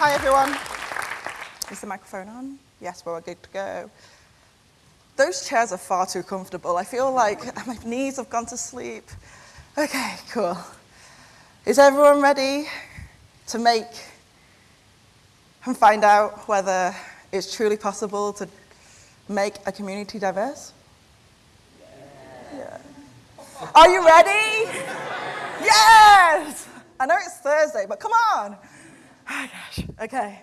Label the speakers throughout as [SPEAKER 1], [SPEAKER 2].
[SPEAKER 1] Hi, everyone. Is the microphone on? Yes, we're good to go. Those chairs are far too comfortable. I feel like my knees have gone to sleep. Okay, cool. Is everyone ready to make and find out whether it's truly possible to make a community diverse? Yeah. Are you ready? Yes! I know it's Thursday, but come on. Oh gosh, okay.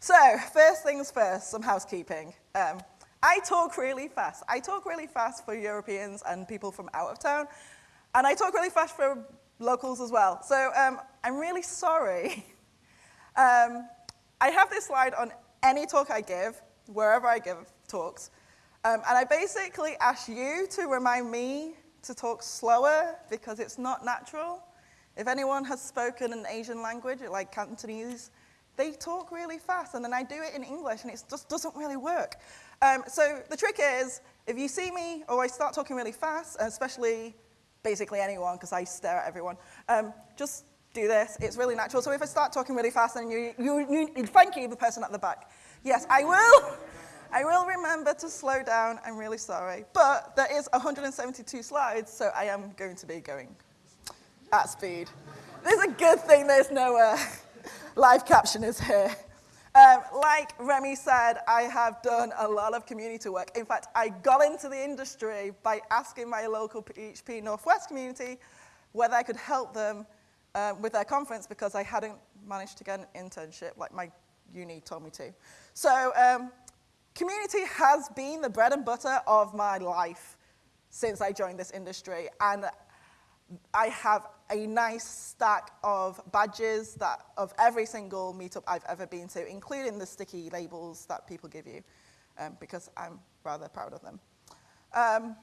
[SPEAKER 1] So, first things first, some housekeeping. Um, I talk really fast. I talk really fast for Europeans and people from out of town, and I talk really fast for locals as well. So um, I'm really sorry. Um, I have this slide on any talk I give, wherever I give talks, um, and I basically ask you to remind me to talk slower because it's not natural. If anyone has spoken an Asian language, like Cantonese, they talk really fast, and then I do it in English, and it just doesn't really work. Um, so the trick is, if you see me or I start talking really fast, especially basically anyone, because I stare at everyone, um, just do this. It's really natural. So if I start talking really fast, then you, you, you, thank you, the person at the back. Yes, I will. I will remember to slow down. I'm really sorry. But there is 172 slides, so I am going to be going at speed. This is a good thing there's no uh, live captioners here. Um, like Remy said, I have done a lot of community work. In fact, I got into the industry by asking my local PHP Northwest community whether I could help them uh, with their conference because I hadn't managed to get an internship like my uni told me to. So um, community has been the bread and butter of my life since I joined this industry. And I have a nice stack of badges that of every single meetup I've ever been to, including the sticky labels that people give you, um, because I'm rather proud of them. Um,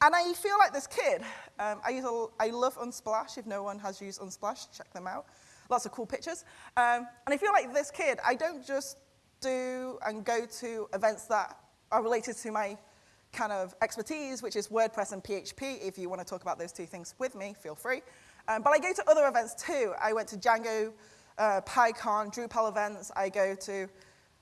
[SPEAKER 1] and I feel like this kid. Um, I, use a, I love Unsplash. If no one has used Unsplash, check them out. Lots of cool pictures. Um, and I feel like this kid, I don't just do and go to events that are related to my kind of expertise, which is WordPress and PHP. If you want to talk about those two things with me, feel free. Um, but I go to other events too. I went to Django, uh, PyCon, Drupal events. I go to,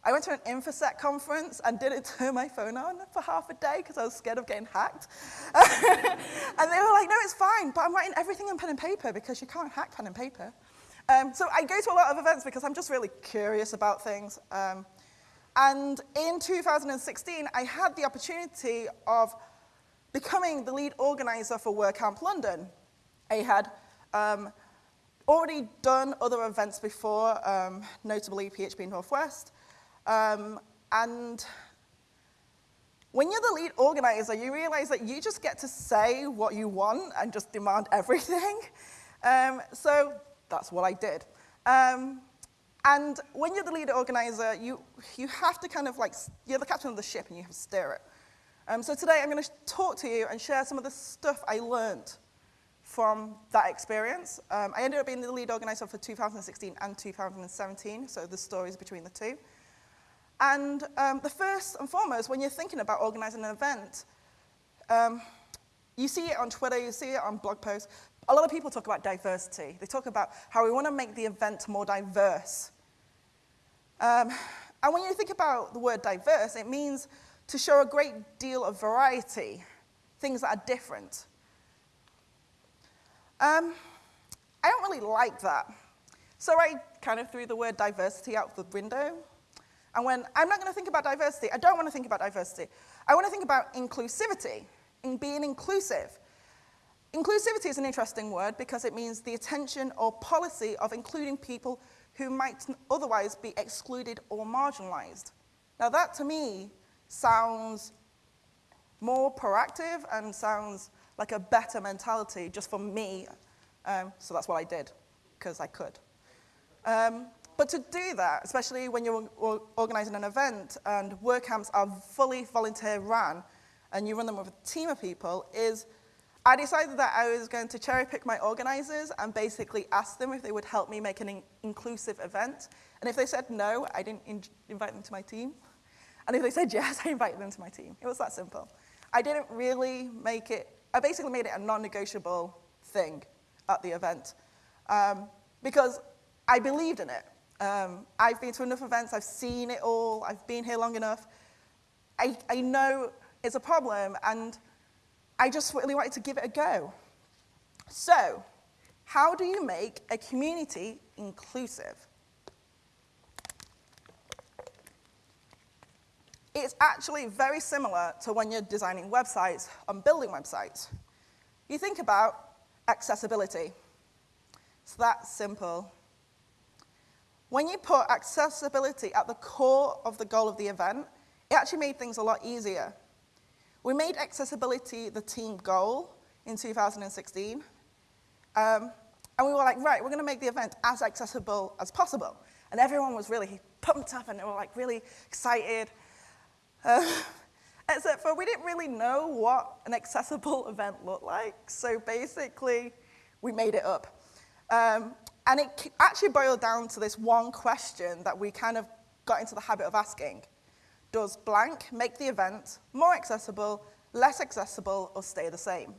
[SPEAKER 1] I went to an InfoSec conference and didn't turn my phone on for half a day because I was scared of getting hacked. and they were like, no, it's fine, but I'm writing everything on pen and paper because you can't hack pen and paper. Um, so I go to a lot of events because I'm just really curious about things. Um, and in 2016, I had the opportunity of becoming the lead organizer for WordCamp London. I had um, already done other events before, um, notably PHP Northwest. Um, and when you're the lead organizer, you realize that you just get to say what you want and just demand everything. Um, so that's what I did. Um, and when you're the lead organizer, you, you have to kind of like, you're the captain of the ship and you have to steer it. Um, so today I'm going to talk to you and share some of the stuff I learned from that experience. Um, I ended up being the lead organizer for 2016 and 2017, so the stories between the two. And um, the first and foremost, when you're thinking about organizing an event, um, you see it on Twitter, you see it on blog posts. A lot of people talk about diversity. They talk about how we want to make the event more diverse. Um, and when you think about the word diverse, it means to show a great deal of variety, things that are different. Um, I don't really like that. So I kind of threw the word diversity out the window. And when I'm not going to think about diversity, I don't want to think about diversity. I want to think about inclusivity, in being inclusive. Inclusivity is an interesting word because it means the attention or policy of including people who might otherwise be excluded or marginalized. Now that to me sounds more proactive and sounds like a better mentality just for me. Um, so that's what I did, because I could. Um, but to do that, especially when you're organizing an event and WordCamps are fully volunteer run and you run them with a team of people, is I decided that I was going to cherry pick my organizers and basically ask them if they would help me make an in inclusive event. And if they said no, I didn't in invite them to my team. And if they said yes, I invited them to my team. It was that simple. I didn't really make it, I basically made it a non-negotiable thing at the event um, because I believed in it. Um, I've been to enough events, I've seen it all, I've been here long enough. I, I know it's a problem, and I just really wanted to give it a go. So, how do you make a community inclusive? It's actually very similar to when you're designing websites and building websites. You think about accessibility. It's that simple. When you put accessibility at the core of the goal of the event, it actually made things a lot easier. We made accessibility the team goal in 2016. Um, and we were like, right, we're going to make the event as accessible as possible. And everyone was really pumped up and they were like really excited. Uh, except for we didn't really know what an accessible event looked like. So basically, we made it up. Um, and it actually boiled down to this one question that we kind of got into the habit of asking. Does blank make the event more accessible, less accessible, or stay the same?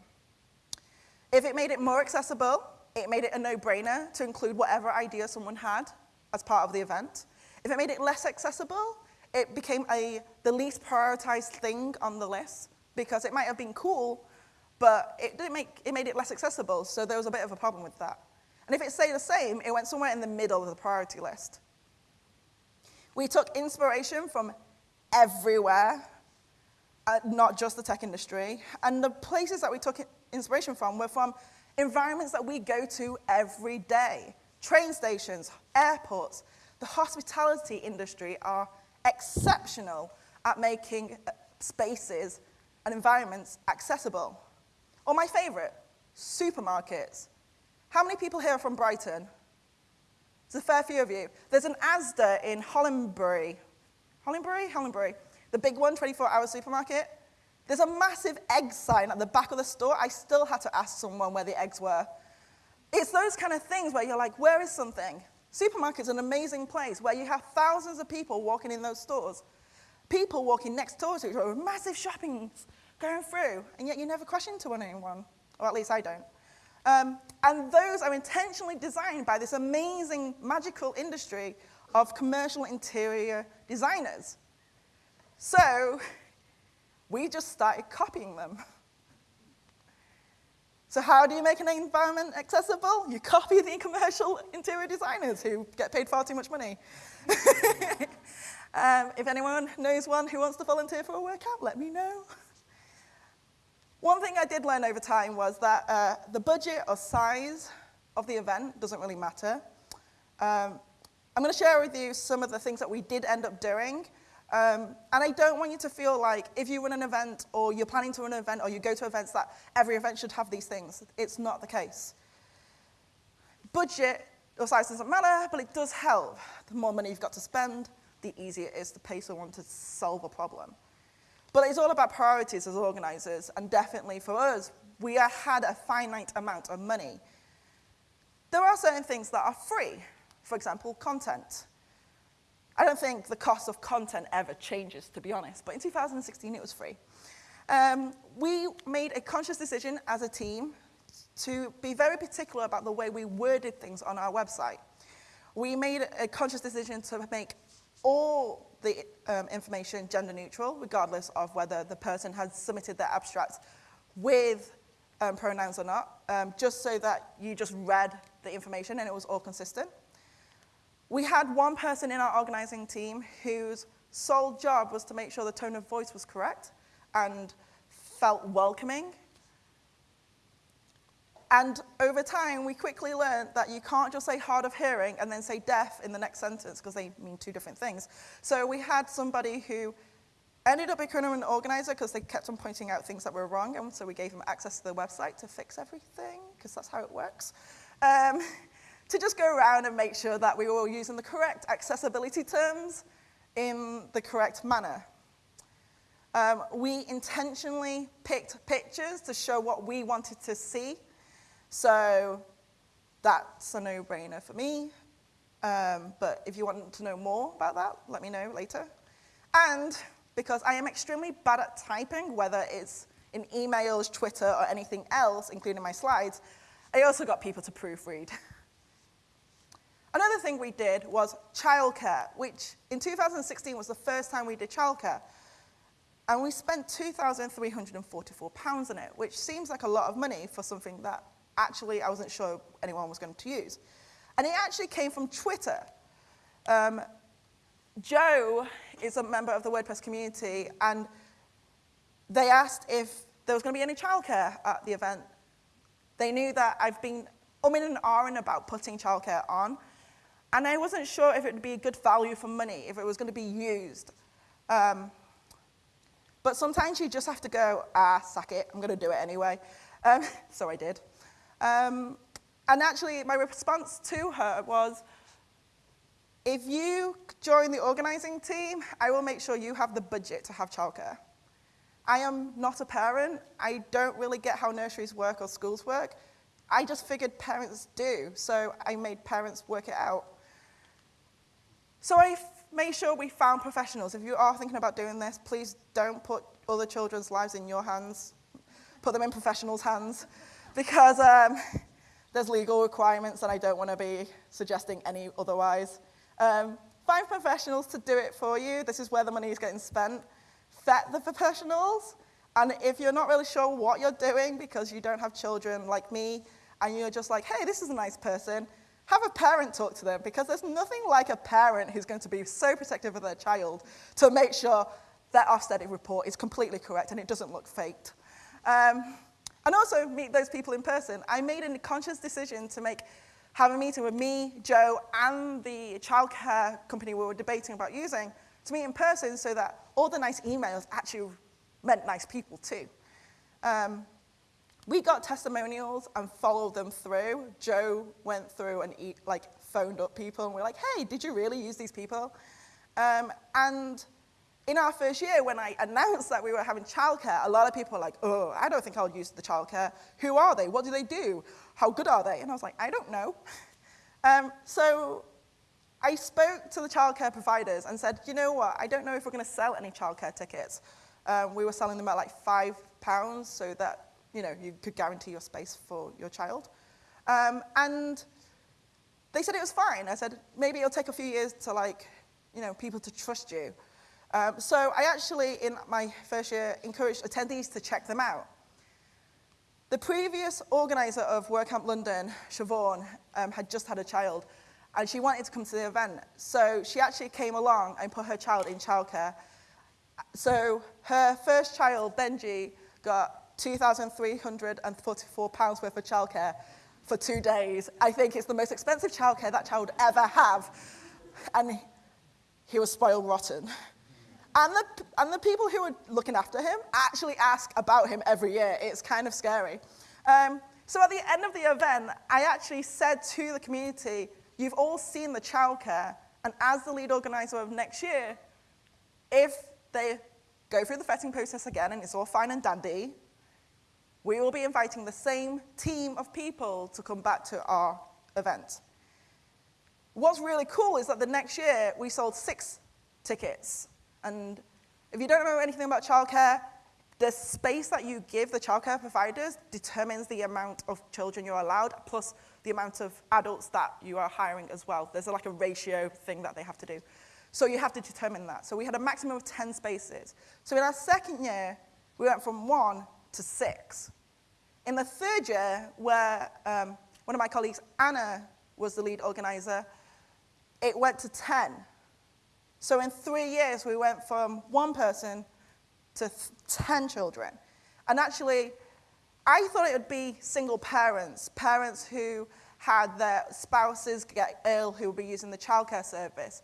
[SPEAKER 1] If it made it more accessible, it made it a no-brainer to include whatever idea someone had as part of the event. If it made it less accessible, it became a, the least prioritized thing on the list because it might have been cool, but it, didn't make, it made it less accessible, so there was a bit of a problem with that. And if it stayed the same, it went somewhere in the middle of the priority list. We took inspiration from everywhere, uh, not just the tech industry, and the places that we took inspiration from were from environments that we go to every day. Train stations, airports, the hospitality industry are exceptional at making uh, spaces and environments accessible. Or my favorite, supermarkets. How many people here are from Brighton? There's a fair few of you. There's an Asda in Hollandbury. Hollandbury? Hollandbury. The big one, 24-hour supermarket. There's a massive egg sign at the back of the store. I still had to ask someone where the eggs were. It's those kind of things where you're like, where is something? Supermarket's an amazing place where you have thousands of people walking in those stores. People walking next door to each other with massive shopping going through, and yet you never crash into anyone, or at least I don't. Um, and those are intentionally designed by this amazing, magical industry of commercial interior designers. So we just started copying them. So how do you make an environment accessible? You copy the commercial interior designers who get paid far too much money. um, if anyone knows one who wants to volunteer for a workout, let me know. One thing I did learn over time was that uh, the budget or size of the event doesn't really matter. Um, I'm going to share with you some of the things that we did end up doing um, and I don't want you to feel like if you run an event or you're planning to run an event or you go to events that every event should have these things. It's not the case. Budget or size doesn't matter, but it does help. The more money you've got to spend, the easier it is to pay someone to solve a problem. But it's all about priorities as organizers, and definitely for us, we had a finite amount of money. There are certain things that are free, for example, content. I don't think the cost of content ever changes, to be honest, but in 2016 it was free. Um, we made a conscious decision as a team to be very particular about the way we worded things on our website. We made a conscious decision to make all the um, information gender neutral, regardless of whether the person had submitted their abstract with um, pronouns or not, um, just so that you just read the information and it was all consistent. We had one person in our organizing team whose sole job was to make sure the tone of voice was correct and felt welcoming. And over time, we quickly learned that you can't just say hard of hearing and then say deaf in the next sentence because they mean two different things. So we had somebody who ended up becoming an organizer because they kept on pointing out things that were wrong, and so we gave them access to the website to fix everything because that's how it works. Um, to just go around and make sure that we were all using the correct accessibility terms in the correct manner. Um, we intentionally picked pictures to show what we wanted to see. So that's a no-brainer for me. Um, but if you want to know more about that, let me know later. And because I am extremely bad at typing, whether it's in emails, Twitter, or anything else, including my slides, I also got people to proofread. Another thing we did was childcare, which in 2016 was the first time we did childcare. And we spent £2,344 on it, which seems like a lot of money for something that actually I wasn't sure anyone was going to use. And it actually came from Twitter. Um, Joe is a member of the WordPress community, and they asked if there was going to be any childcare at the event. They knew that I've been umming and ahhing about putting childcare on, and I wasn't sure if it would be a good value for money, if it was going to be used. Um, but sometimes you just have to go, ah, sack it, I'm going to do it anyway. Um, so I did. Um, and actually, my response to her was, if you join the organizing team, I will make sure you have the budget to have childcare. I am not a parent. I don't really get how nurseries work or schools work. I just figured parents do, so I made parents work it out. So I made sure we found professionals. If you are thinking about doing this, please don't put other children's lives in your hands. Put them in professionals' hands because um, there's legal requirements and I don't want to be suggesting any otherwise. Um, find professionals to do it for you. This is where the money is getting spent. Vet the professionals. And if you're not really sure what you're doing because you don't have children like me, and you're just like, hey, this is a nice person, have a parent talk to them because there's nothing like a parent who's going to be so protective of their child to make sure that Ofsted report is completely correct and it doesn't look faked. Um, and also meet those people in person. I made a conscious decision to make have a meeting with me, Joe, and the childcare company we were debating about using to meet in person so that all the nice emails actually meant nice people too. Um, we got testimonials and followed them through. Joe went through and eat, like phoned up people and we're like, hey, did you really use these people? Um, and in our first year, when I announced that we were having childcare, a lot of people were like, oh, I don't think I'll use the childcare. Who are they? What do they do? How good are they? And I was like, I don't know. Um, so I spoke to the childcare providers and said, you know what, I don't know if we're going to sell any childcare tickets. Um, we were selling them at like five pounds so that you know, you could guarantee your space for your child. Um, and they said it was fine. I said, maybe it'll take a few years to like, you know, people to trust you. Um, so I actually, in my first year, encouraged attendees to check them out. The previous organizer of WordCamp London, Siobhan, um, had just had a child, and she wanted to come to the event. So she actually came along and put her child in childcare. So her first child, Benji, got £2,344 worth of childcare for two days. I think it's the most expensive childcare that child ever have. And he was spoiled rotten. And the, and the people who were looking after him actually ask about him every year. It's kind of scary. Um, so at the end of the event, I actually said to the community, you've all seen the childcare, and as the lead organizer of next year, if they go through the vetting process again and it's all fine and dandy, we will be inviting the same team of people to come back to our event. What's really cool is that the next year we sold six tickets. And if you don't know anything about childcare, the space that you give the childcare providers determines the amount of children you're allowed, plus the amount of adults that you are hiring as well. There's like a ratio thing that they have to do. So you have to determine that. So we had a maximum of 10 spaces. So in our second year, we went from one to six. In the third year, where um, one of my colleagues, Anna, was the lead organizer, it went to 10. So in three years, we went from one person to 10 children. And actually, I thought it would be single parents, parents who had their spouses get ill who would be using the childcare service.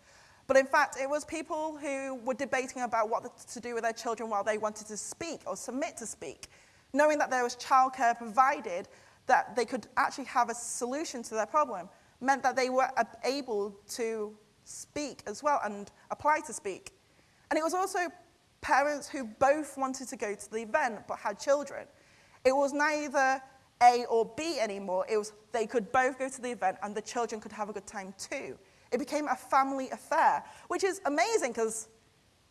[SPEAKER 1] But in fact, it was people who were debating about what to do with their children while they wanted to speak or submit to speak knowing that there was childcare provided, that they could actually have a solution to their problem, meant that they were able to speak as well and apply to speak. And it was also parents who both wanted to go to the event but had children. It was neither A or B anymore. It was they could both go to the event and the children could have a good time too. It became a family affair, which is amazing because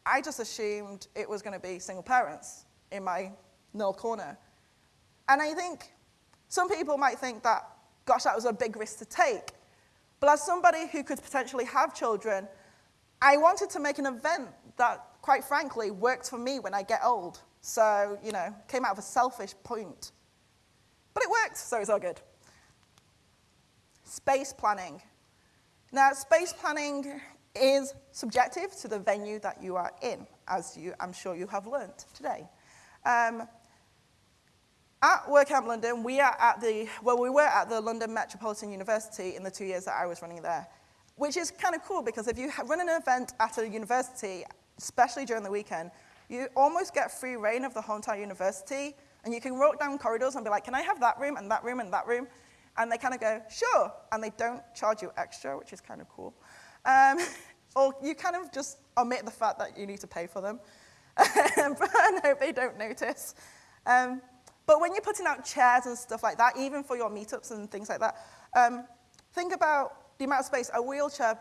[SPEAKER 1] I just assumed it was going to be single parents in my null corner. And I think some people might think that, gosh, that was a big risk to take. But as somebody who could potentially have children, I wanted to make an event that, quite frankly, worked for me when I get old. So, you know, came out of a selfish point. But it worked, so it's all good. Space planning. Now, space planning is subjective to the venue that you are in, as you, I'm sure you have learnt today. Um, at WordCamp London, we are at the, well, we were at the London Metropolitan University in the two years that I was running there, which is kind of cool because if you run an event at a university, especially during the weekend, you almost get free reign of the whole entire university, and you can walk down corridors and be like, can I have that room and that room and that room? And they kind of go, sure, and they don't charge you extra, which is kind of cool. Um, or you kind of just omit the fact that you need to pay for them, but I hope they don't notice. Um, but when you're putting out chairs and stuff like that, even for your meetups and things like that, um, think about the amount of space a wheelchair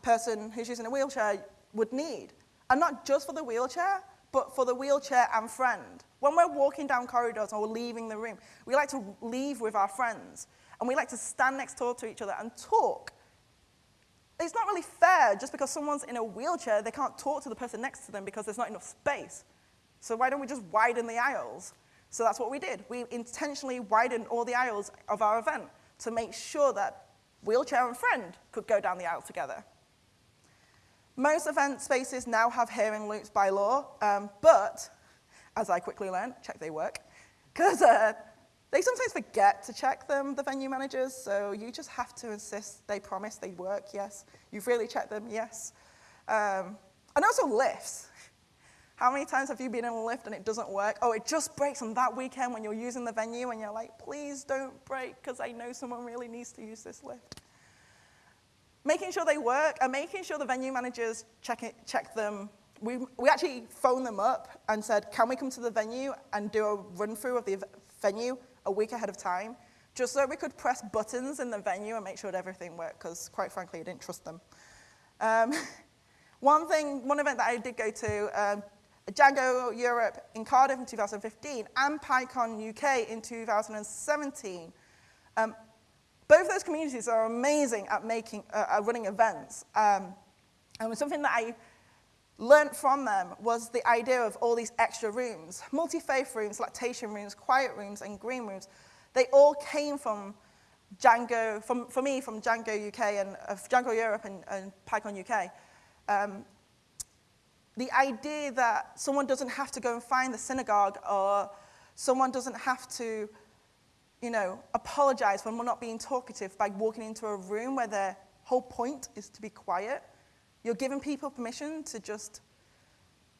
[SPEAKER 1] person who's using a wheelchair would need. And not just for the wheelchair, but for the wheelchair and friend. When we're walking down corridors or leaving the room, we like to leave with our friends. And we like to stand next door to each other and talk. It's not really fair just because someone's in a wheelchair, they can't talk to the person next to them because there's not enough space. So why don't we just widen the aisles? So that's what we did. We intentionally widened all the aisles of our event to make sure that wheelchair and friend could go down the aisle together. Most event spaces now have hearing loops by law, um, but as I quickly learned, check they work, because uh, they sometimes forget to check them, the venue managers, so you just have to insist they promise they work, yes. You've really checked them, yes. Um, and also lifts. How many times have you been in a lift and it doesn't work? Oh, it just breaks on that weekend when you're using the venue and you're like, please don't break because I know someone really needs to use this lift. Making sure they work and making sure the venue managers check, it, check them. We, we actually phoned them up and said, can we come to the venue and do a run through of the venue a week ahead of time? Just so we could press buttons in the venue and make sure that everything worked because quite frankly, I didn't trust them. Um, one thing, one event that I did go to, um, Django Europe in Cardiff in 2015 and PyCon UK in 2017. Um, both those communities are amazing at, making, uh, at running events. Um, and something that I learned from them was the idea of all these extra rooms, multi-faith rooms, lactation rooms, quiet rooms, and green rooms. They all came from Django, from, for me, from Django UK and uh, Django Europe and, and PyCon UK. Um, the idea that someone doesn't have to go and find the synagogue or someone doesn't have to, you know, apologize when we're not being talkative by walking into a room where their whole point is to be quiet. You're giving people permission to just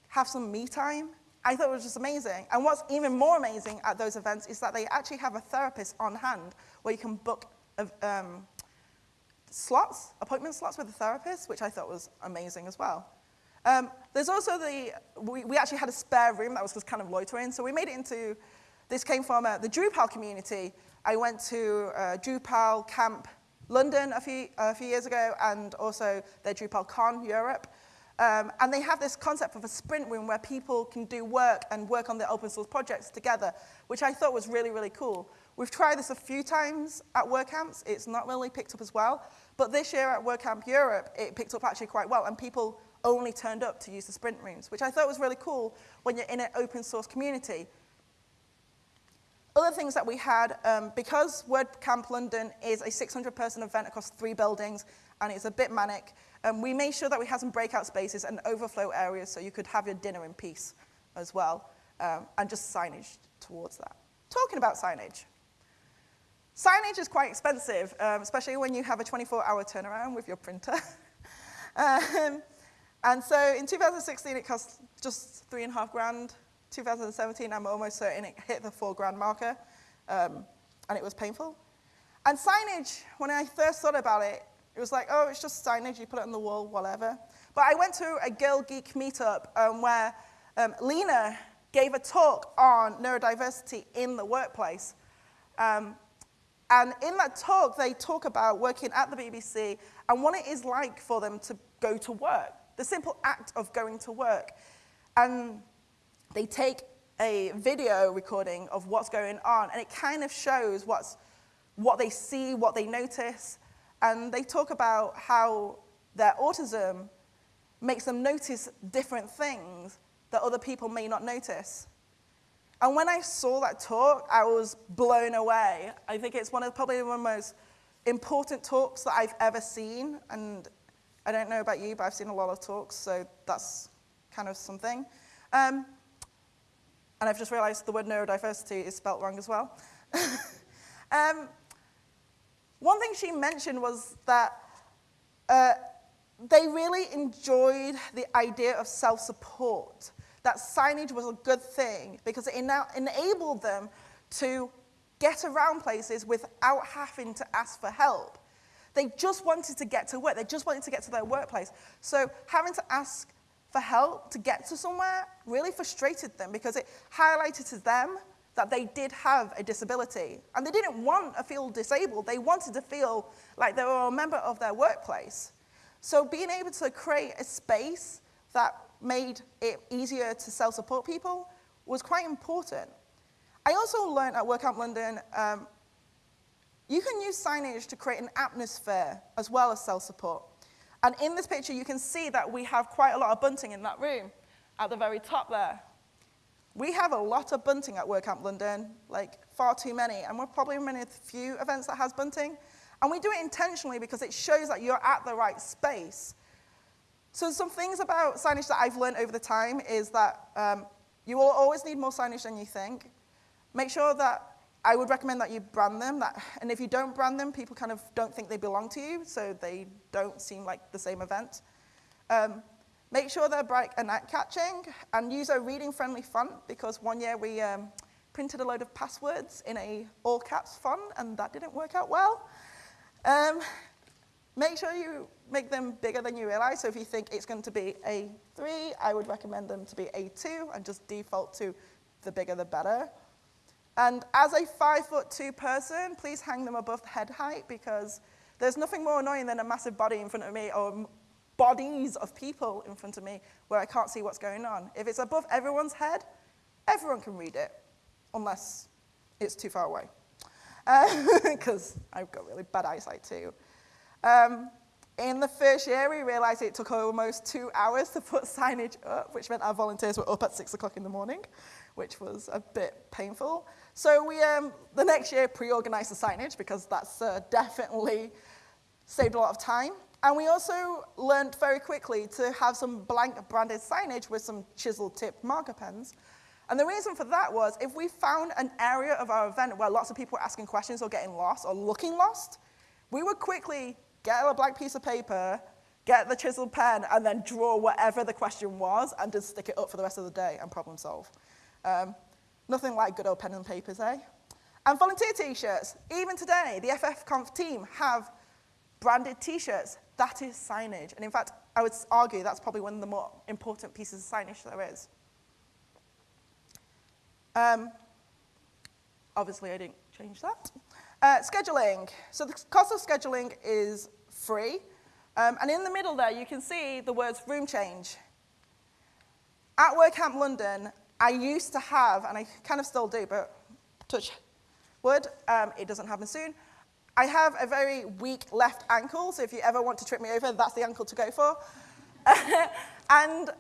[SPEAKER 1] have some me time. I thought it was just amazing. And what's even more amazing at those events is that they actually have a therapist on hand where you can book um, slots, appointment slots with a therapist, which I thought was amazing as well. Um, there's also the, we, we, actually had a spare room that was just kind of loitering, so we made it into, this came from uh, the Drupal community. I went to uh, Drupal Camp London a few, a few years ago, and also their Drupal Con Europe. Um, and they have this concept of a sprint room where people can do work and work on their open source projects together, which I thought was really, really cool. We've tried this a few times at WordCamps. It's not really picked up as well. But this year at WordCamp Europe, it picked up actually quite well, and people only turned up to use the sprint rooms, which I thought was really cool when you're in an open source community. Other things that we had, um, because WordCamp London is a 600 person event across three buildings and it's a bit manic, um, we made sure that we had some breakout spaces and overflow areas so you could have your dinner in peace as well, um, and just signage towards that. Talking about signage. Signage is quite expensive, um, especially when you have a 24-hour turnaround with your printer. um, and so in 2016, it cost just three and a half grand. 2017, I'm almost certain it hit the four grand marker, um, and it was painful. And signage, when I first thought about it, it was like, oh, it's just signage, you put it on the wall, whatever. But I went to a Girl Geek meetup um, where um, Lena gave a talk on neurodiversity in the workplace. Um, and in that talk, they talk about working at the BBC and what it is like for them to go to work the simple act of going to work. And they take a video recording of what's going on, and it kind of shows what's, what they see, what they notice. And they talk about how their autism makes them notice different things that other people may not notice. And when I saw that talk, I was blown away. I think it's one of probably one of the most important talks that I've ever seen. And I don't know about you, but I've seen a lot of talks, so that's kind of something. Um, and I've just realized the word neurodiversity is spelt wrong as well. um, one thing she mentioned was that uh, they really enjoyed the idea of self-support, that signage was a good thing because it now enabled them to get around places without having to ask for help. They just wanted to get to work. They just wanted to get to their workplace. So having to ask for help to get to somewhere really frustrated them because it highlighted to them that they did have a disability. And they didn't want to feel disabled. They wanted to feel like they were a member of their workplace. So being able to create a space that made it easier to self-support people was quite important. I also learned at WordCamp London, um, you can use signage to create an atmosphere as well as cell support. And in this picture, you can see that we have quite a lot of bunting in that room at the very top there. We have a lot of bunting at WordCamp London, like far too many, and we're probably one of the few events that has bunting. And we do it intentionally because it shows that you're at the right space. So some things about signage that I've learned over the time is that um, you will always need more signage than you think. Make sure that I would recommend that you brand them, that, and if you don't brand them, people kind of don't think they belong to you, so they don't seem like the same event. Um, make sure they're bright and eye-catching, and use a reading-friendly font, because one year we um, printed a load of passwords in a all-caps font, and that didn't work out well. Um, make sure you make them bigger than you realize, so if you think it's going to be A3, I would recommend them to be A2, and just default to the bigger the better. And as a five foot two person, please hang them above head height because there's nothing more annoying than a massive body in front of me or bodies of people in front of me where I can't see what's going on. If it's above everyone's head, everyone can read it, unless it's too far away. Because I've got really bad eyesight too. Um, in the first year, we realized it took almost two hours to put signage up, which meant our volunteers were up at six o'clock in the morning, which was a bit painful. So we, um, the next year, pre-organized the signage because that's uh, definitely saved a lot of time. And we also learned very quickly to have some blank branded signage with some chisel tipped marker pens. And the reason for that was if we found an area of our event where lots of people were asking questions or getting lost or looking lost, we would quickly get a blank piece of paper, get the chisel pen, and then draw whatever the question was and just stick it up for the rest of the day and problem solve. Um, Nothing like good old pen and papers, eh? And volunteer t-shirts. Even today, the FFconf team have branded t-shirts. That is signage. And in fact, I would argue that's probably one of the more important pieces of signage there is. Um, obviously, I didn't change that. Uh, scheduling. So the cost of scheduling is free. Um, and in the middle there, you can see the words room change. At WordCamp London, I used to have, and I kind of still do, but touch wood, um, it doesn't happen soon. I have a very weak left ankle, so if you ever want to trip me over, that's the ankle to go for. and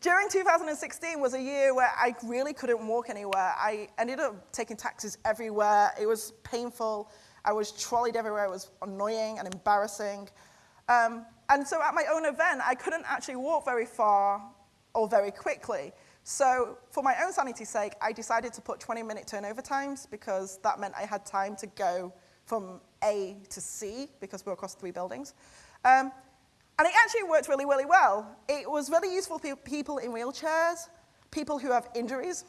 [SPEAKER 1] during 2016 was a year where I really couldn't walk anywhere. I ended up taking taxis everywhere. It was painful. I was trolleyed everywhere. It was annoying and embarrassing. Um, and so at my own event, I couldn't actually walk very far or very quickly. So for my own sanity's sake, I decided to put 20-minute turnover times because that meant I had time to go from A to C because we were across three buildings. Um, and it actually worked really, really well. It was really useful for people in wheelchairs, people who have injuries,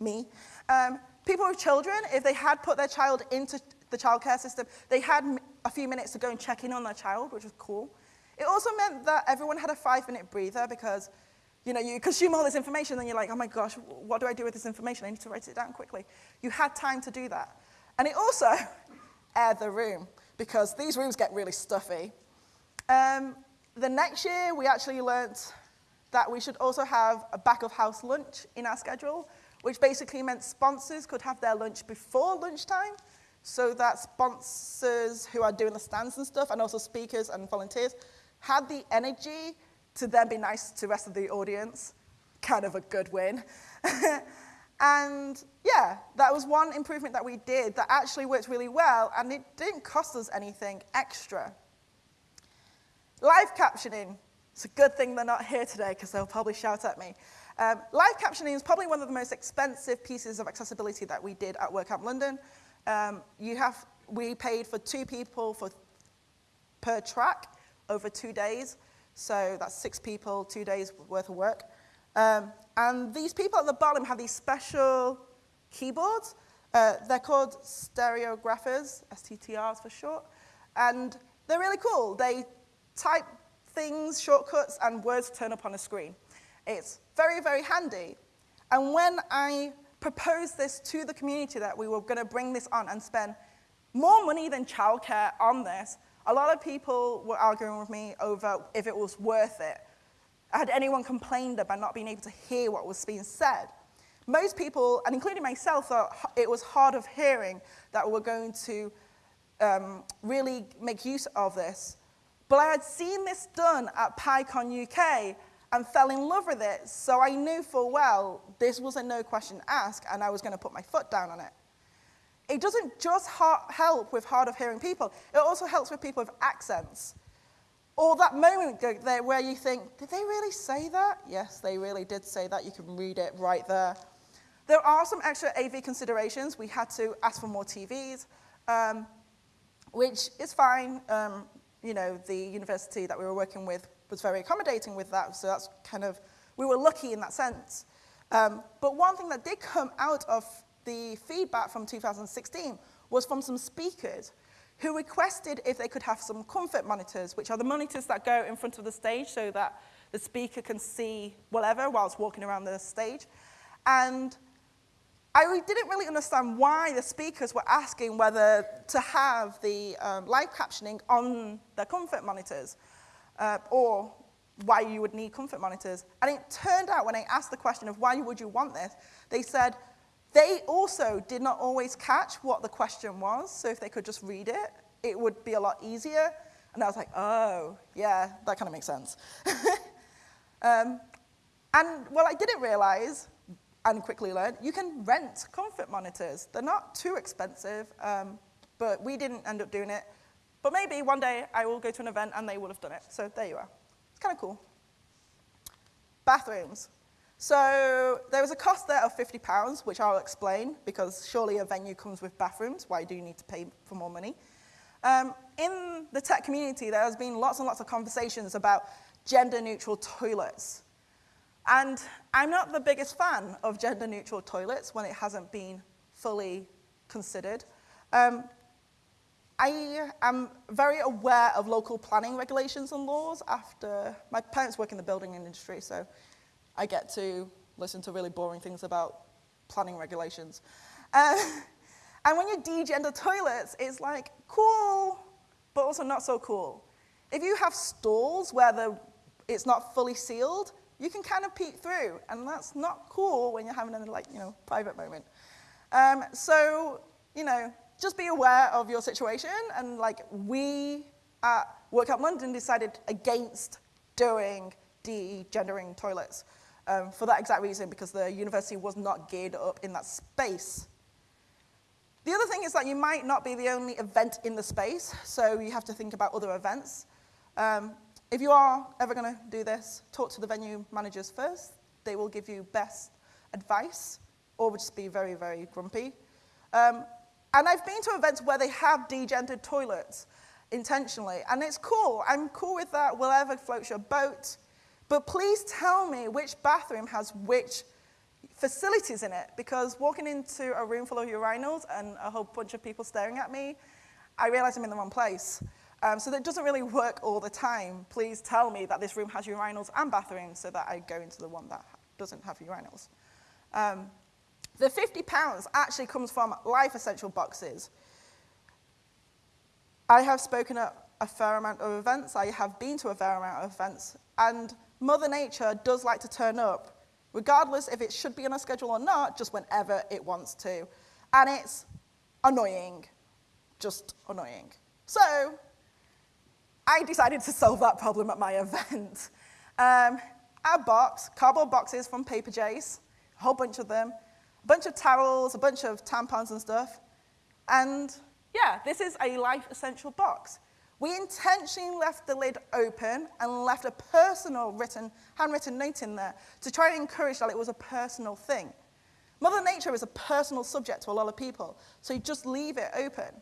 [SPEAKER 1] me, um, people with children, if they had put their child into the childcare system, they had a few minutes to go and check in on their child, which was cool. It also meant that everyone had a five-minute breather because you know, you consume all this information and you're like, oh my gosh, what do I do with this information? I need to write it down quickly. You had time to do that. And it also aired the room because these rooms get really stuffy. Um, the next year, we actually learnt that we should also have a back of house lunch in our schedule, which basically meant sponsors could have their lunch before lunchtime. So that sponsors who are doing the stands and stuff, and also speakers and volunteers, had the energy to then be nice to the rest of the audience. Kind of a good win. and yeah, that was one improvement that we did that actually worked really well, and it didn't cost us anything extra. Live captioning. It's a good thing they're not here today because they'll probably shout at me. Um, live captioning is probably one of the most expensive pieces of accessibility that we did at WordCamp London. Um, you have, we paid for two people for, per track over two days. So that's six people, two days worth of work. Um, and these people at the bottom have these special keyboards. Uh, they're called stenographers, STTRs for short. And they're really cool. They type things, shortcuts, and words turn up on a screen. It's very, very handy. And when I proposed this to the community that we were going to bring this on and spend more money than childcare on this, a lot of people were arguing with me over if it was worth it. Had anyone complained about not being able to hear what was being said? Most people, and including myself, thought it was hard of hearing that we were going to um, really make use of this. But I had seen this done at PyCon UK and fell in love with it, so I knew full well this was a no question ask and I was going to put my foot down on it. It doesn't just help with hard of hearing people, it also helps with people with accents. Or that moment there where you think, did they really say that? Yes, they really did say that. You can read it right there. There are some extra AV considerations. We had to ask for more TVs, um, which is fine. Um, you know, the university that we were working with was very accommodating with that, so that's kind of, we were lucky in that sense. Um, but one thing that did come out of the feedback from 2016 was from some speakers who requested if they could have some comfort monitors, which are the monitors that go in front of the stage so that the speaker can see whatever whilst walking around the stage. And I didn't really understand why the speakers were asking whether to have the um, live captioning on their comfort monitors uh, or why you would need comfort monitors. And it turned out when I asked the question of why would you want this, they said they also did not always catch what the question was, so if they could just read it, it would be a lot easier. And I was like, oh, yeah, that kind of makes sense. um, and what I didn't realize, and quickly learned, you can rent comfort monitors. They're not too expensive, um, but we didn't end up doing it. But maybe one day I will go to an event and they will have done it. So there you are. It's kind of cool. Bathrooms. So there was a cost there of £50, which I'll explain, because surely a venue comes with bathrooms. Why do you need to pay for more money? Um, in the tech community, there has been lots and lots of conversations about gender-neutral toilets. And I'm not the biggest fan of gender-neutral toilets when it hasn't been fully considered. Um, I am very aware of local planning regulations and laws after my parents work in the building industry, so I get to listen to really boring things about planning regulations. Uh, and when you degender toilets, it's like cool, but also not so cool. If you have stalls where the, it's not fully sealed, you can kind of peek through, and that's not cool when you're having a like, you know, private moment. Um, so, you know, just be aware of your situation. And like we at WordCamp London decided against doing de-gendering toilets um, for that exact reason, because the university was not geared up in that space. The other thing is that you might not be the only event in the space, so you have to think about other events. Um, if you are ever going to do this, talk to the venue managers first. They will give you best advice, or just be very, very grumpy. Um, and I've been to events where they have degendered toilets intentionally, and it's cool. I'm cool with that, whatever floats your boat. But please tell me which bathroom has which facilities in it, because walking into a room full of urinals and a whole bunch of people staring at me, I realize I'm in the wrong place. Um, so that doesn't really work all the time. Please tell me that this room has urinals and bathrooms so that I go into the one that doesn't have urinals. Um, the 50 pounds actually comes from Life Essential boxes. I have spoken at a fair amount of events, I have been to a fair amount of events, and Mother Nature does like to turn up, regardless if it should be on a schedule or not, just whenever it wants to. And it's annoying. just annoying. So I decided to solve that problem at my event. Um, our box, cardboard boxes from Paperchase, a whole bunch of them, bunch of towels, a bunch of tampons and stuff. And yeah, this is a life essential box. We intentionally left the lid open and left a personal written, handwritten note in there to try and encourage that it was a personal thing. Mother Nature is a personal subject to a lot of people, so you just leave it open.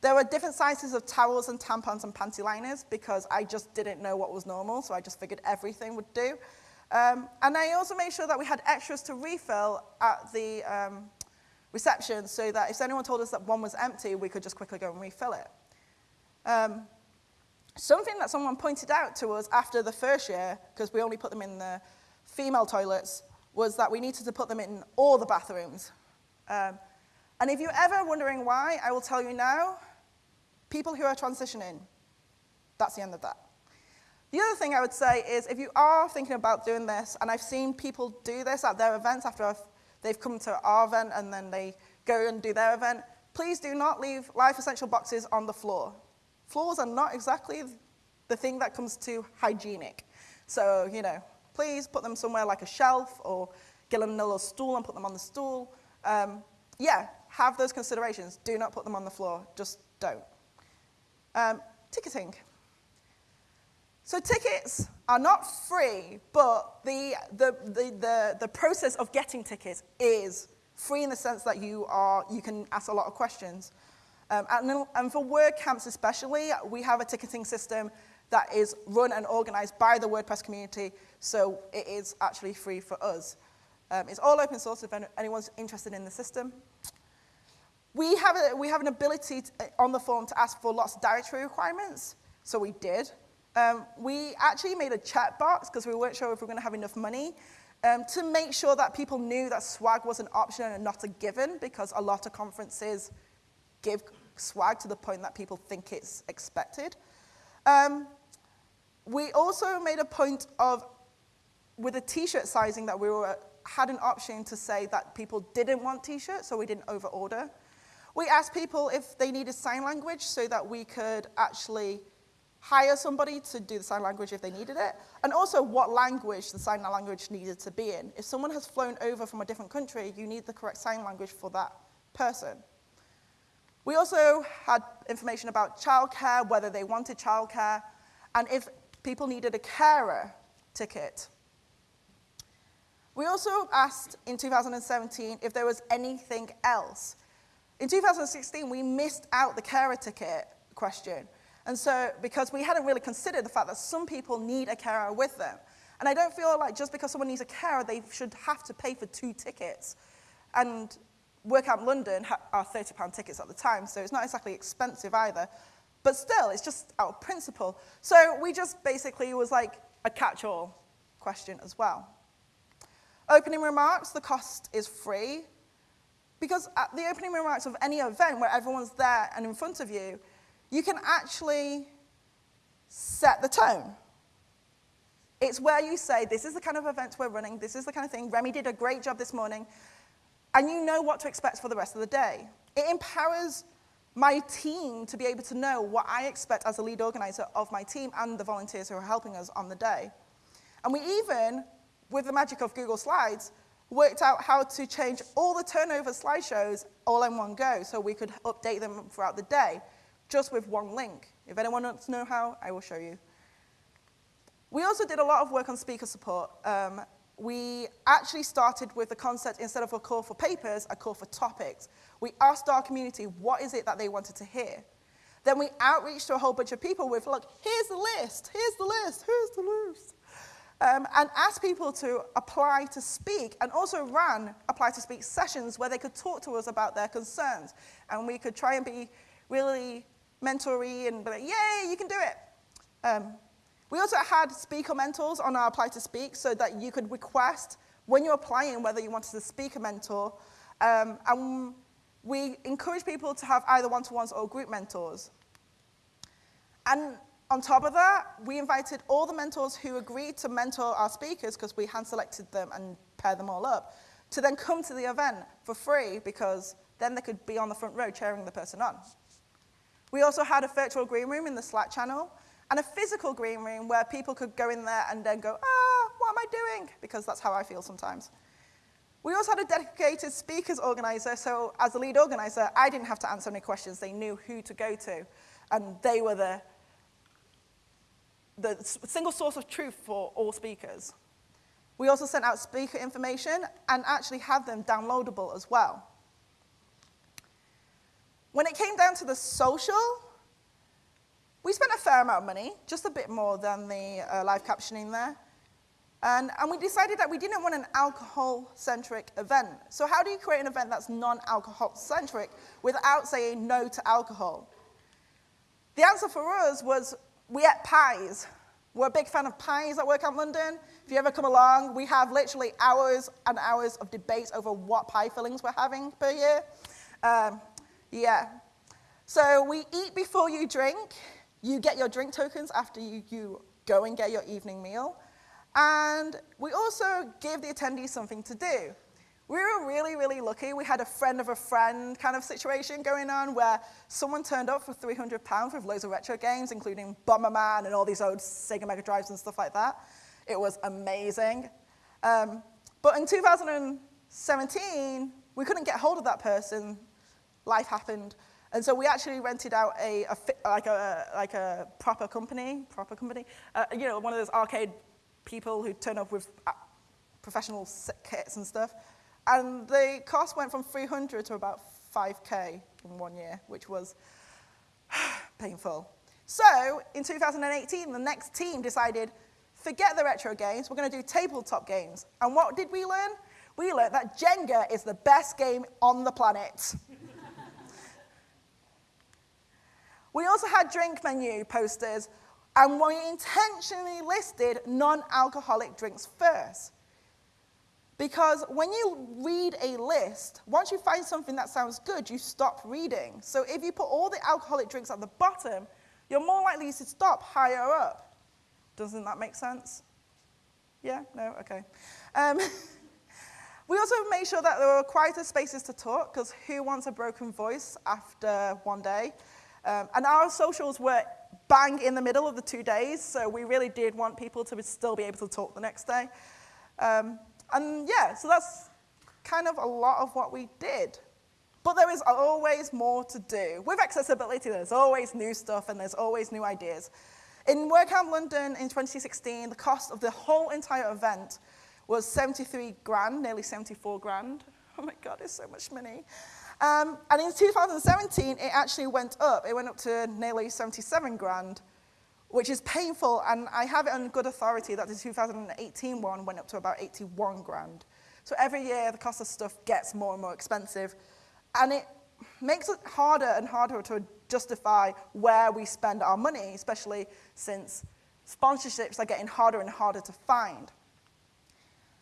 [SPEAKER 1] There were different sizes of towels and tampons and panty liners because I just didn't know what was normal, so I just figured everything would do. Um, and I also made sure that we had extras to refill at the um, reception so that if anyone told us that one was empty, we could just quickly go and refill it. Um, something that someone pointed out to us after the first year, because we only put them in the female toilets, was that we needed to put them in all the bathrooms. Um, and if you're ever wondering why, I will tell you now, people who are transitioning, that's the end of that. The other thing I would say is if you are thinking about doing this, and I've seen people do this at their events after I've, they've come to our event and then they go and do their event, please do not leave life essential boxes on the floor. Floors are not exactly the thing that comes to hygienic. So, you know, please put them somewhere like a shelf or get them a little stool and put them on the stool. Um, yeah, have those considerations. Do not put them on the floor. Just don't. Um, ticketing. So tickets are not free, but the, the, the, the, the process of getting tickets is free in the sense that you, are, you can ask a lot of questions. Um, and, and for WordCamps especially, we have a ticketing system that is run and organized by the WordPress community, so it is actually free for us. Um, it's all open source if anyone's interested in the system. We have, a, we have an ability to, on the form to ask for lots of dietary requirements, so we did. Um, we actually made a chat box because we weren't sure if we were going to have enough money um, to make sure that people knew that swag was an option and not a given because a lot of conferences give swag to the point that people think it's expected. Um, we also made a point of, with the t-shirt sizing that we were, had an option to say that people didn't want t-shirts, so we didn't overorder. We asked people if they needed sign language so that we could actually hire somebody to do the sign language if they needed it, and also what language the sign language needed to be in. If someone has flown over from a different country, you need the correct sign language for that person. We also had information about childcare, whether they wanted childcare, and if people needed a carer ticket. We also asked in 2017 if there was anything else. In 2016, we missed out the carer ticket question. And so, because we hadn't really considered the fact that some people need a carer with them. And I don't feel like just because someone needs a carer, they should have to pay for two tickets. And WordCamp London are £30 tickets at the time, so it's not exactly expensive either. But still, it's just out of principle. So we just basically was like a catch-all question as well. Opening remarks, the cost is free. Because at the opening remarks of any event where everyone's there and in front of you, you can actually set the tone. It's where you say, this is the kind of event we're running, this is the kind of thing. Remy did a great job this morning and you know what to expect for the rest of the day. It empowers my team to be able to know what I expect as a lead organizer of my team and the volunteers who are helping us on the day. And we even, with the magic of Google Slides, worked out how to change all the turnover slideshows all in one go so we could update them throughout the day just with one link. If anyone wants to know how, I will show you. We also did a lot of work on speaker support. Um, we actually started with the concept, instead of a call for papers, a call for topics. We asked our community, what is it that they wanted to hear? Then we outreached to a whole bunch of people with, look, here's the list, here's the list, here's the list. Um, and asked people to apply to speak and also ran apply to speak sessions where they could talk to us about their concerns. And we could try and be really mentory and be like, yay, you can do it. Um, we also had speaker mentors on our Apply to Speak so that you could request when you're applying whether you wanted to speak a mentor. Um, and we encourage people to have either one-to-ones or group mentors. And on top of that, we invited all the mentors who agreed to mentor our speakers, because we hand-selected them and paired them all up, to then come to the event for free, because then they could be on the front row cheering the person on. We also had a virtual green room in the Slack channel and a physical green room where people could go in there and then go, ah, what am I doing? Because that's how I feel sometimes. We also had a dedicated speakers organizer, so as the lead organizer, I didn't have to answer any questions. They knew who to go to, and they were the, the single source of truth for all speakers. We also sent out speaker information and actually had them downloadable as well. When it came down to the social, we spent a fair amount of money, just a bit more than the uh, live captioning there. And, and, we decided that we didn't want an alcohol-centric event. So how do you create an event that's non-alcohol-centric without saying no to alcohol? The answer for us was we ate pies. We're a big fan of pies at WordCamp London. If you ever come along, we have literally hours and hours of debates over what pie fillings we're having per year. Um, yeah. So we eat before you drink. You get your drink tokens after you, you go and get your evening meal. And we also gave the attendees something to do. We were really, really lucky. We had a friend of a friend kind of situation going on where someone turned up for 300 pounds with loads of retro games, including Bomberman and all these old Sega Mega Drives and stuff like that. It was amazing. Um, but in 2017, we couldn't get hold of that person. Life happened. And so we actually rented out a, a like, a, like a proper company, proper company, uh, you know, one of those arcade people who turn up with uh, professional kits and stuff. And the cost went from 300 to about 5K in one year, which was painful. So in 2018, the next team decided, forget the retro games, we're going to do tabletop games. And what did we learn? We learned that Jenga is the best game on the planet. We also had drink menu posters, and we intentionally listed non-alcoholic drinks first. Because when you read a list, once you find something that sounds good, you stop reading. So if you put all the alcoholic drinks at the bottom, you're more likely to stop higher up. Doesn't that make sense? Yeah? No? Okay. Um, we also made sure that there were quieter spaces to talk, because who wants a broken voice after one day? Um, and our socials were bang in the middle of the two days, so we really did want people to still be able to talk the next day. Um, and yeah, so that's kind of a lot of what we did. But there is always more to do. With accessibility, there's always new stuff and there's always new ideas. In WordCamp London in 2016, the cost of the whole entire event was 73 grand, nearly 74 grand. Oh my God, it's so much money. Um, and in 2017, it actually went up. It went up to nearly 77 grand which is painful, and I have it on good authority that the 2018 one went up to about 81 grand. So every year, the cost of stuff gets more and more expensive, and it makes it harder and harder to justify where we spend our money, especially since sponsorships are getting harder and harder to find.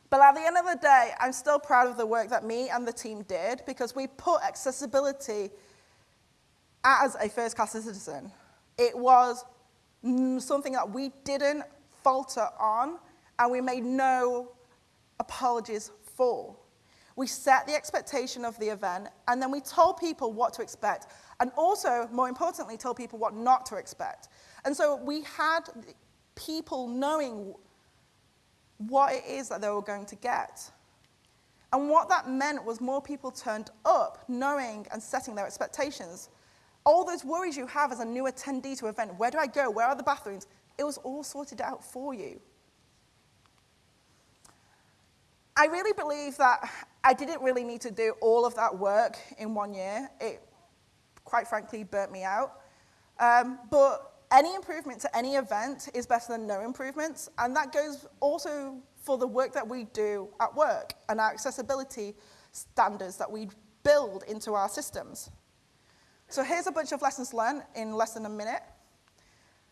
[SPEAKER 1] But at the end of the day, I'm still proud of the work that me and the team did because we put accessibility as a first-class citizen. It was something that we didn't falter on and we made no apologies for. We set the expectation of the event and then we told people what to expect and also, more importantly, told people what not to expect. And so we had people knowing what it is that they were going to get. And what that meant was more people turned up knowing and setting their expectations all those worries you have as a new attendee to an event, where do I go, where are the bathrooms, it was all sorted out for you. I really believe that I didn't really need to do all of that work in one year. It, quite frankly, burnt me out. Um, but any improvement to any event is better than no improvements, and that goes also for the work that we do at work and our accessibility standards that we build into our systems. So here's a bunch of lessons learned in less than a minute.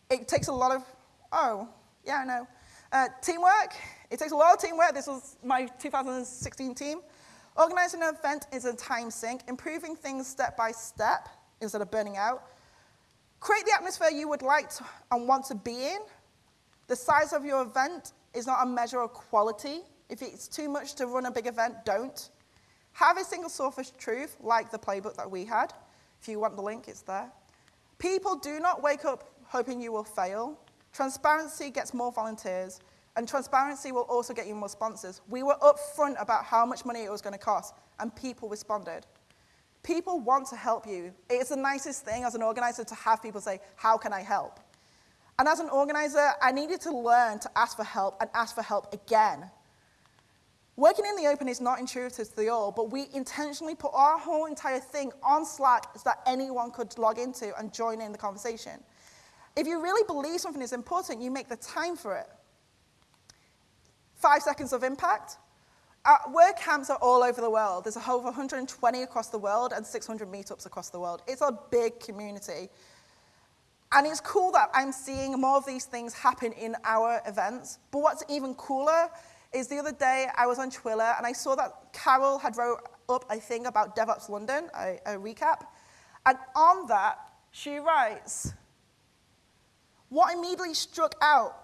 [SPEAKER 1] It takes a lot of, oh, yeah, I know. Uh, teamwork, it takes a lot of teamwork. This was my 2016 team. Organizing an event is a time sink, improving things step by step instead of burning out. Create the atmosphere you would like to, and want to be in. The size of your event is not a measure of quality. If it's too much to run a big event, don't. Have a single source of truth, like the playbook that we had. If you want the link, it's there. People do not wake up hoping you will fail. Transparency gets more volunteers, and transparency will also get you more sponsors. We were upfront about how much money it was going to cost, and people responded. People want to help you. It's the nicest thing as an organizer to have people say, How can I help? And as an organizer, I needed to learn to ask for help and ask for help again. Working in the open is not intuitive to the all, but we intentionally put our whole entire thing on Slack so that anyone could log into and join in the conversation. If you really believe something is important, you make the time for it. Five seconds of impact. Our WordCamps are all over the world. There's a over 120 across the world and 600 meetups across the world. It's a big community. And it's cool that I'm seeing more of these things happen in our events. But what's even cooler is the other day I was on Twitter and I saw that Carol had wrote up a thing about DevOps London, a, a recap. And on that, she writes, what immediately struck out,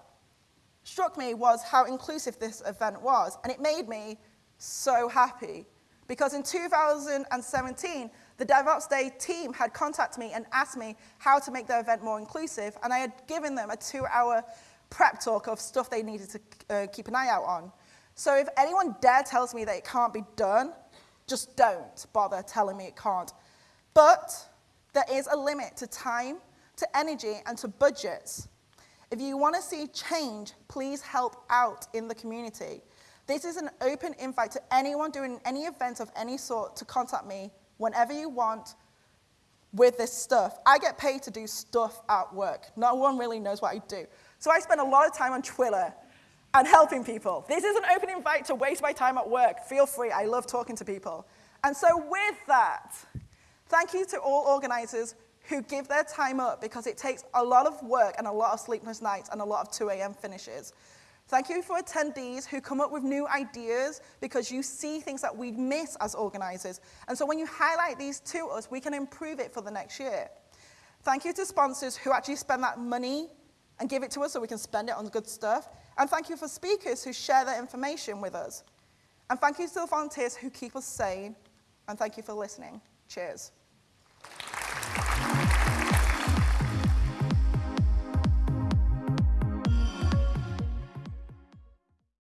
[SPEAKER 1] struck me was how inclusive this event was. And it made me so happy. Because in 2017, the DevOps Day team had contacted me and asked me how to make their event more inclusive, and I had given them a two-hour prep talk of stuff they needed to uh, keep an eye out on. So if anyone dare tells me that it can't be done, just don't bother telling me it can't. But there is a limit to time, to energy, and to budgets. If you want to see change, please help out in the community. This is an open invite to anyone doing any event of any sort to contact me whenever you want with this stuff. I get paid to do stuff at work. No one really knows what I do. So I spend a lot of time on Twitter and helping people. This is an open invite to waste my time at work. Feel free, I love talking to people. And so with that, thank you to all organizers who give their time up because it takes a lot of work and a lot of sleepless nights and a lot of 2 a.m. finishes. Thank you for attendees who come up with new ideas because you see things that we miss as organizers. And so when you highlight these to us, we can improve it for the next year. Thank you to sponsors who actually spend that money and give it to us so we can spend it on good stuff. And thank you for speakers who share their information with us. And thank you to the volunteers who keep us sane. And thank you for listening. Cheers.